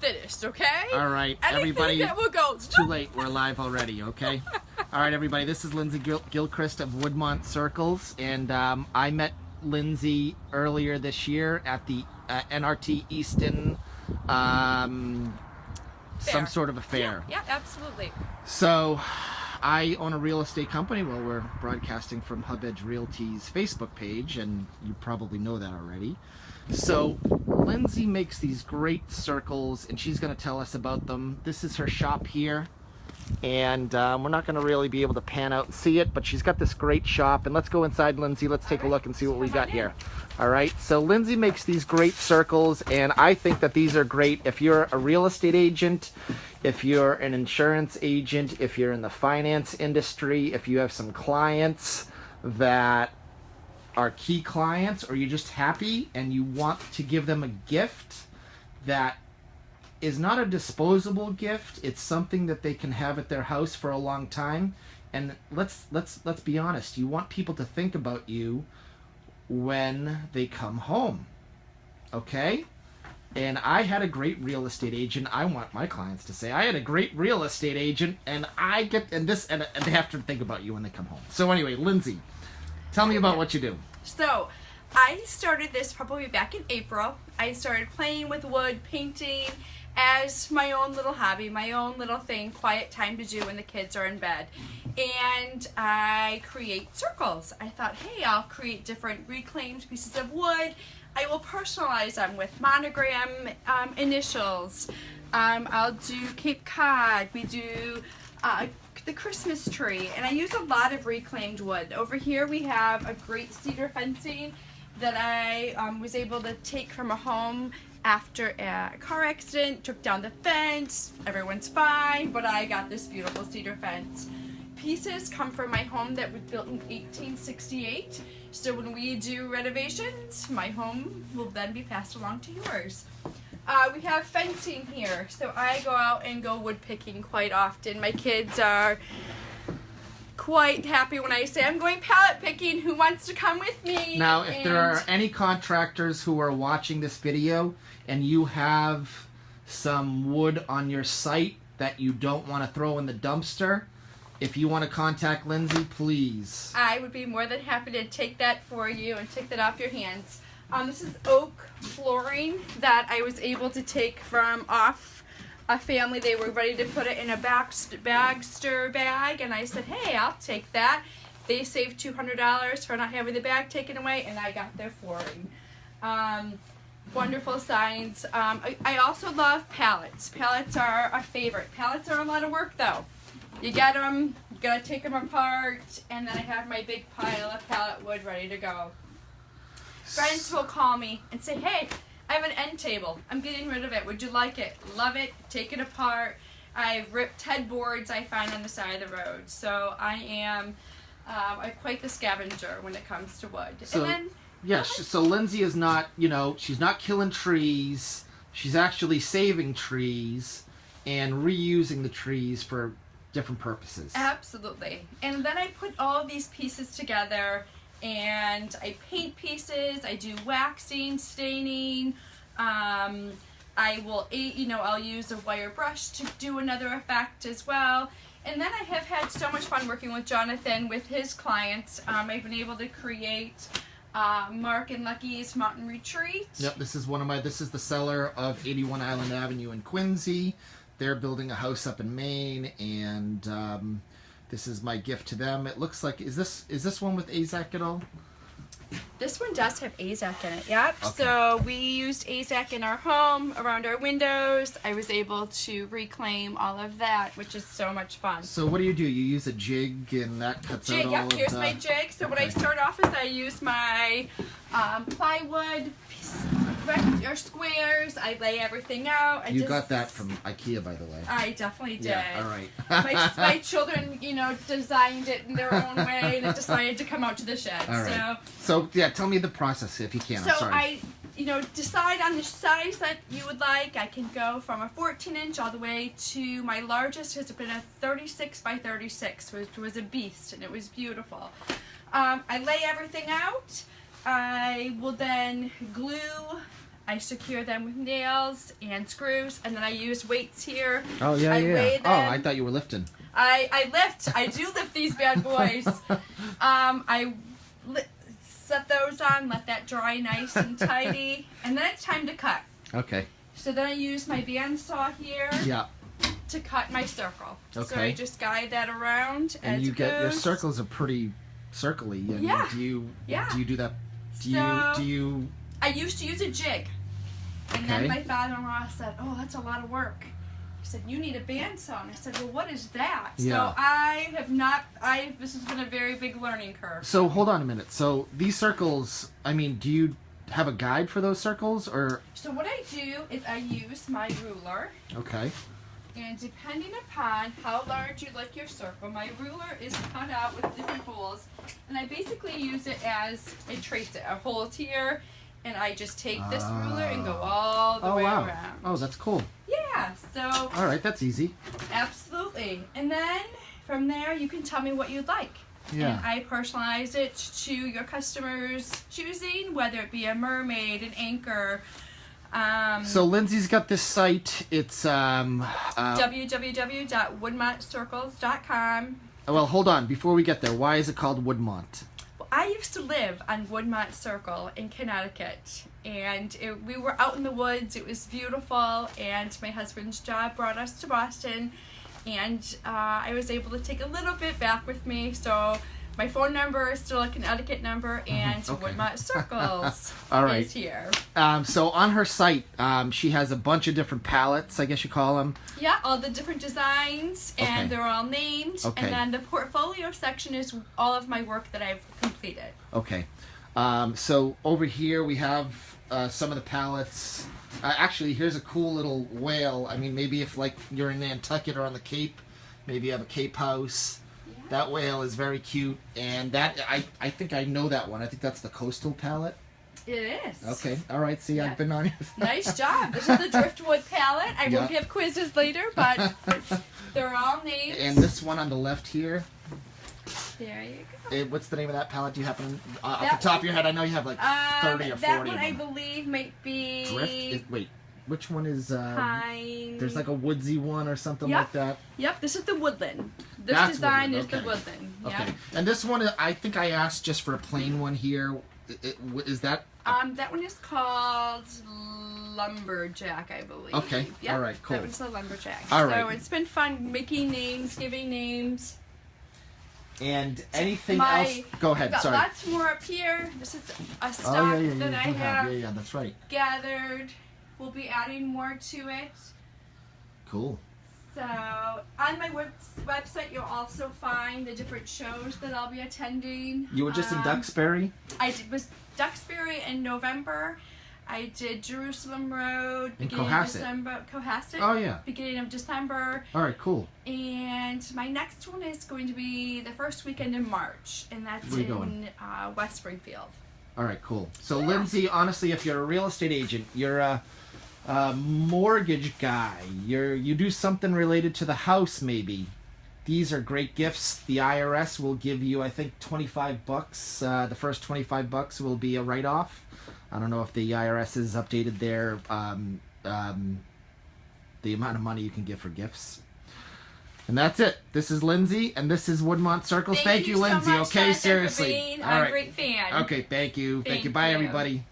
finished, okay? All right, Anything everybody. that will go. It's too late. We're live already. Okay. All right, everybody. This is Lindsay Gil- Gilchrist of Woodmont Circles, and um, I met Lindsay earlier this year at the uh, NRT Easton, um, some sort of a fair. Yeah, absolutely. So, I own a real estate company. Well, we're broadcasting from Hub Edge Realty's Facebook page, and you probably know that already. So, Lindsay makes these great circles, and she's going to tell us about them. This is her shop here, and um, we're not going to really be able to pan out and see it, but she's got this great shop. And let's go inside, Lindsay. Let's take a look and see what we got here. All right. So, Lindsay makes these great circles, and I think that these are great if you're a real estate agent, if you're an insurance agent, if you're in the finance industry, if you have some clients that are key clients, or you're just happy and you want to give them a gift that is not a disposable gift. It's something that they can have at their house for a long time. And let's let's let's be honest. You want people to think about you when they come home. Okay? And I had a great real estate agent. I want my clients to say I had a great real estate agent, and I get and this and, and they have to think about you when they come home. So anyway, Lindsay, tell me about what you do. So, I started this probably back in April. I started playing with wood, painting as my own little hobby, my own little thing, quiet time to do when the kids are in bed. And I create circles. I thought, hey, I'll create different reclaimed pieces of wood. I will personalize them with monogram um, initials. Um, I'll do Cape Cod. We do uh, the Christmas tree, and I use a lot of reclaimed wood. Over here we have a great cedar fencing that I um, was able to take from a home after a car accident, took down the fence, everyone's fine, but I got this beautiful cedar fence. Pieces come from my home that was built in 1868, so when we do renovations, my home will then be passed along to yours. Uh, we have fencing here, so I go out and go wood picking quite often. My kids are quite happy when I say I'm going pallet picking. Who wants to come with me? Now, if there are any contractors who are watching this video and you have some wood on your site that you don't want to throw in the dumpster, if you want to contact Lindsay, please. I would be more than happy to take that for you and take that off your hands. Um, this is oak flooring that I was able to take from off a family. They were ready to put it in a Baxter, Bagster bag, and I said, hey, I'll take that. They saved $200 for not having the bag taken away, and I got their flooring. Um, wonderful signs. Um, I, I also love pallets. Pallets are a favorite. Pallets are a lot of work, though. You get them, you gotta take them apart, and then I have my big pile of pallet wood ready to go. Friends will call me and say, hey, I have an end table. I'm getting rid of it. Would you like it? Love it. Take it apart. I've ripped headboards I find on the side of the road. So I am um, I'm quite the scavenger when it comes to wood. So- and then Yeah, so Lindsay is not, you know, she's not killing trees. She's actually saving trees and reusing the trees for different purposes. Absolutely. And then I put all these pieces together and I paint pieces, I do waxing, staining, um, I will, you know, I'll use a wire brush to do another effect as well. And then I have had so much fun working with Jonathan with his clients. Um, I've been able to create uh, Mark and Lucky's Mountain Retreat. Yep, this is one of my. This is the seller of 81 Island Avenue in Quincy. They're building a house up in Maine, and um, this is my gift to them. It looks like is this is this one with AZEK at all? This one does have AZEK in it, yep. Okay. So we used AZEK in our home, around our windows. I was able to reclaim all of that, which is so much fun. So what do you do? You use a jig, and that cuts Jig, out all yep, of here's the. my jig. So what I start off is I use my um, plywood or squares. I lay everything out. I You just, got that from IKEA, by the way. I definitely did. Yeah. All right. my, my children, you know, designed it in their own way, and it decided to come out to the shed. All right. So So yeah, tell me the process if you can. So. I, you know, decide on the size that you would like. I can go from a 14 inch all the way to my largest has been a 36 by 36, which was a beast, and it was beautiful. Um, I lay everything out. I will then glue I secure them with nails and screws, and then I use weights here. Oh yeah, I yeah. weigh Oh, I thought you were lifting. I, I lift. I do lift these bad boys. Um, I li- set those on, let that dry nice and tidy, and then it's time to cut. Okay. So then I use my bandsaw here Yeah. to cut my circle. Okay. So I just guide that around And you get your circles are pretty circly. And Yeah. Do you Yeah. do you do that? Do you do you I used to use a jig. And Okay. then my father-in-law said, "Oh, that's a lot of work." He said, "You need a bandsaw." And I said, "Well, what is that?" Yeah. So I have not. I this has been a very big learning curve. So hold on a minute. So these circles, I mean, do you have a guide for those circles or So what I do is I use my ruler, okay. and depending upon how large you like your circle, my ruler is cut out with different holes, and I basically use it as I trace it. A hole here, and I just take this ruler and go all the Oh way wow. around. Oh, that's cool. Yeah. So All right, that's easy. Absolutely. And then from there, you can tell me what you'd like. And Yeah. I personalize it to your customers' choosing, whether it be a mermaid, an anchor, um, So Lindsay's got this site. It's um uh, www.woodmontcircles.com. well, hold on. Before we get there, why is it called Woodmont? Well, I used to live on Woodmont Circle in Connecticut, and it, we were out in the woods. It was beautiful, and my husband's job brought us to Boston, and uh, I was able to take a little bit back with me. So my phone number is still a Connecticut number, and Mm-hmm. Okay. Woodmont Circles All right. is here. Um, so on her site, um, she has a bunch of different palettes. I guess you call them. Yeah, all the different designs, and Okay. they're all named. Okay. And then the portfolio section is all of my work that I've completed. Okay. Um, so over here we have uh, some of the palettes. Uh, actually, here's a cool little whale. I mean, maybe if like you're in Nantucket or on the Cape, maybe you have a Cape house. That whale is very cute, and that I I think I know that one. I think that's the coastal palette. It is. Okay. All right. See, Yeah. I've been on it. Nice job. This is the driftwood palette. I will give quizzes later, but they're all named. and this one on the left here. there you go. eh, what's the name of that palette? Do you happen uh, off the top of your head? I know you have like Um, thirty or that forty. one of I believe might be Drift. Is, wait, which one is? Um, pine. There's like a woodsy one or something Yep. like that. Yep, this is the woodland. This That's design woodland, is the okay. woodland. Okay. Yeah. And this one, I think I asked just for a plain one here. Is that Um, that one is called lumberjack, I believe. Okay, Yep, all right, cool. That one's the lumberjack. All so right. it's been fun making names, giving names. and anything My- else? Go ahead. Got Sorry. lots more up here. This is a stock oh yeah, yeah, that. I you have. Yeah, yeah, that's right. gathered. We'll be adding more to it. Cool. So on my web- website, you'll also find the different shows that I'll be attending. You were just in Um, Duxbury. I did, was Duxbury in November. I did Jerusalem Road In beginning of December. Cohasset. Oh yeah. Beginning of December, All right. Cool. and my next one is going to be the first weekend in March, and that's in? Uh, West Springfield. All right. Cool. So Yeah. Lindsay, honestly, if you're a real estate agent, you're a, a mortgage guy. You're you do something related to the house, maybe. These are great gifts. The IRS will give you, I think, twenty-five bucks. Uh, the first twenty-five bucks will be a write-off. I don't know if the IRS has updated their um, um, the amount of money you can give for gifts. And that's it. This is Lindsay, and this is Woodmont Circles. Thank, you, so Lindsay. much, okay, Jessica, seriously. All a great fan. Okay, thank you. Thank, Thank you. Bye, you. everybody.